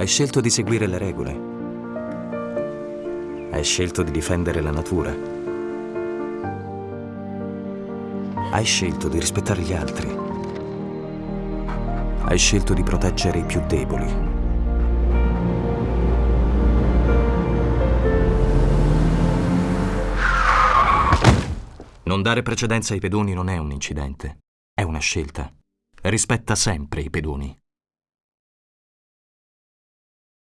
Hai scelto di seguire le regole. Hai scelto di difendere la natura. Hai scelto di rispettare gli altri. Hai scelto di proteggere i più deboli. Non dare precedenza ai pedoni non è un incidente, è una scelta. Rispetta sempre i pedoni.